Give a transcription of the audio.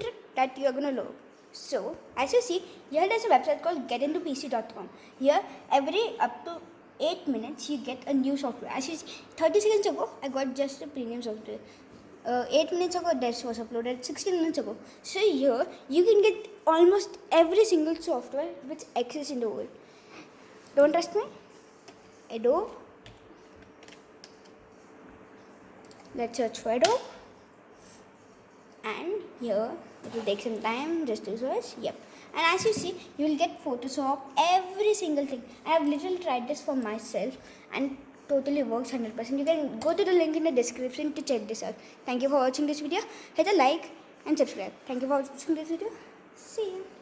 trick that you're gonna learn. So, as you see, here there's a website called getintopc.com. Here, every up to 8 minutes, you get a new software. As you see, 30 seconds ago, I got just a premium software. Uh, 8 minutes ago, this was uploaded 16 minutes ago. So, here, you can get almost every single software which exists in the world. Don't trust me? Adobe. Let's search for Adobe and here it will take some time just to search yep. And as you see you will get photoshop every single thing. I have literally tried this for myself and totally works 100% you can go to the link in the description to check this out. Thank you for watching this video. Hit a like and subscribe. Thank you for watching this video. See you